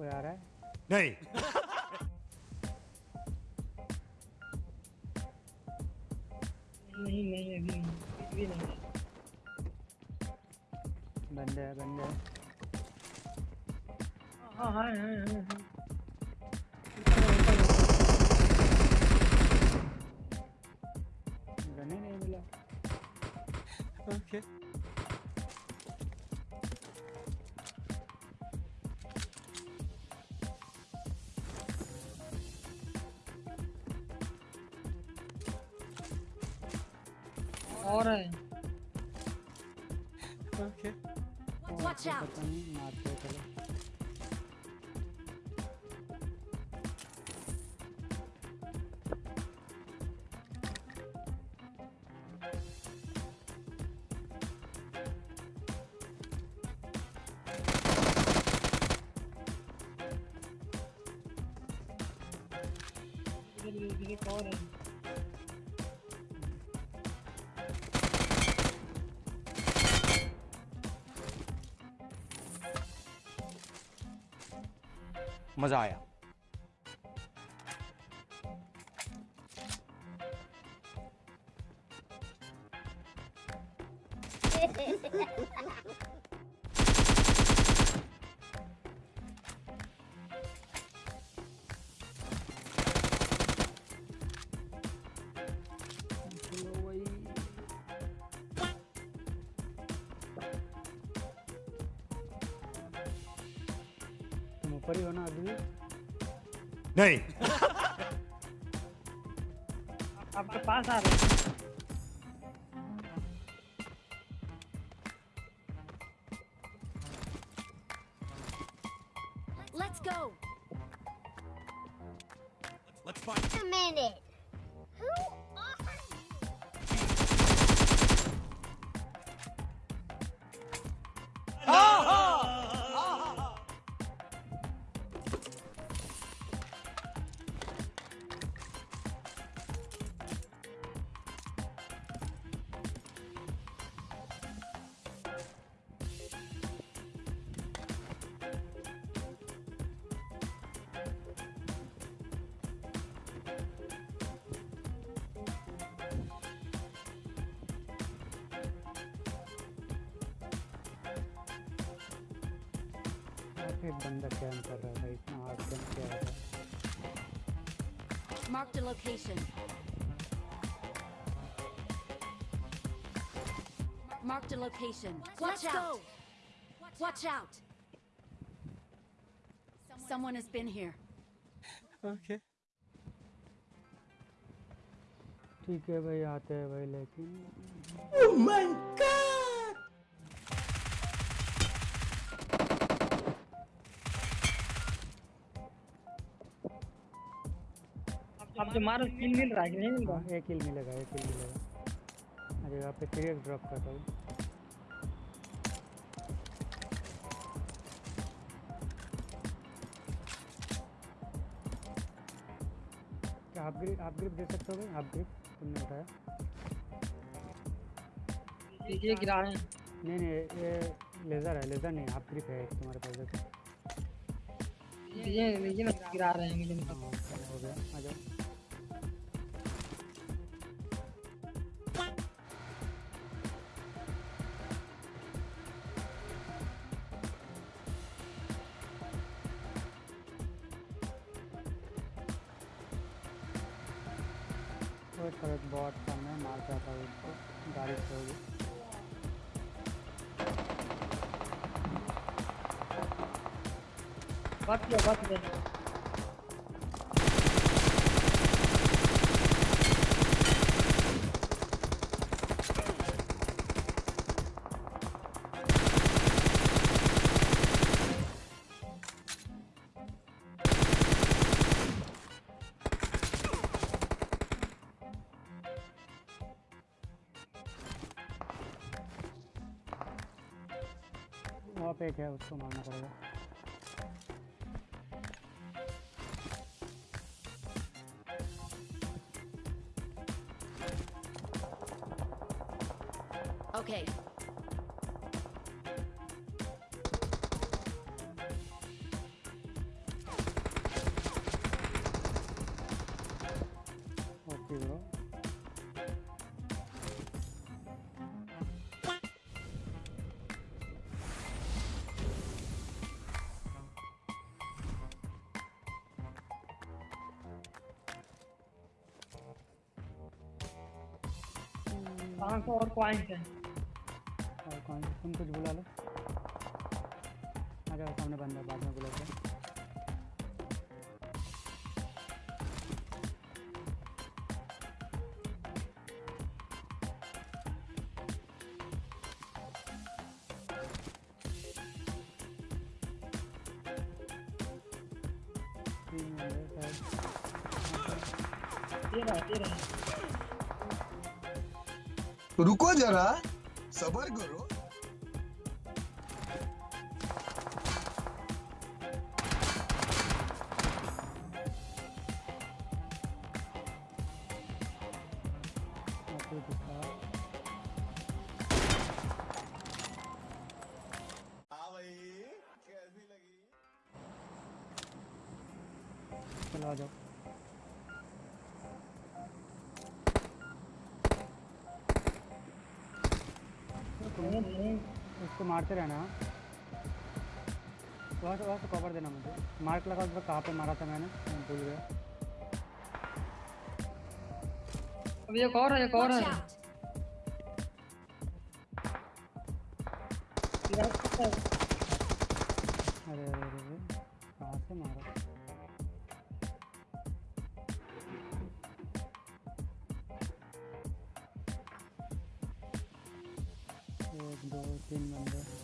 कोई आ रहा है। नहीं। नहीं नहीं अभी नहीं कुछ भी नहीं। बंदे है बंदे है। हाँ हाँ हाँ हाँ हाँ। गन ही नहीं मिला। Okay. और है Okay. Watch out! पता मारते चलो और है मज़ा आया। ऊपर ही हो ना अभी भी? नहीं आपके पास आ रहे हैं Let's go! Let's fight. A minute! और फिर बंदा क्या कर रहा है भाई इतना हार्ड गन क्या है Marked a location. Marked a location. Watch out! Watch out! Someone has been here. Okay. ठीक है भाई आते हैं भाई लेकिन आप जो मारो स्किल मिल रहा है कि नहीं मिल रहा? हाँ एक किल मिलेगा एक किल मिलेगा। अरे यहाँ पे थ्री ड्रॉप करता हूँ। क्या हाफ़ ग्रिप हाफ़ ग्रिप दे सकते हो हाफ़ ग्रिप तुमने उठाया ये गिरा रहे हैं। नहीं नहीं ये लेज़र है लेज़र नहीं हाफ़ ग्रिप है तुम्हारे पास देखो ये ये गिरा रहे हैं मुझे हाँ हो गया आ जाओ। करो एक बॉट है मार जाता है उसको गाड़ी से होगी बात किया बात किया वहाँ पे एक है उसको मारना पड़ेगा Okay. पाँच सौ और पॉइंट है। और कौन तुम कुछ बुला लो। आ जाओ सामने बंदा बाद में बुला के तीन बंदे रुको जरा सबर करो। हाँ भाई कैसी लगी? चलो आ जाओ। नहीं नहीं उसको मारते रहना? वहाँ से वहाँ से कवर देना मुझे। मार्क लगा उस पर कहाँ पे मारा था मैंने? मैं भूल गया। अब एक और है एक और है। अरे अरे अरे कहाँ से मारा? दो तीन बंदे।